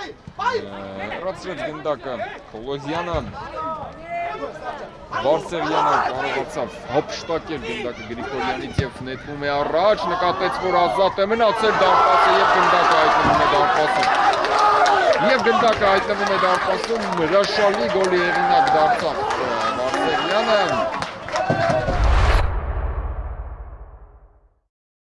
Հեռացրեց գնդակը Պոլոզյանը Վարսեղյանը կարողացավ հապշտակել գնդակը Գրիգորյանից եւ նետվում է առաջ, նկատեց, որ ազատ է մնացել դարպասը եւ գնդակը հայտնվում է դարպասում։ Եվ գնդակը հայտնվում է դարպասում, հրաշալի գոլի հեղինակ դարձավ Վարսեղյանը։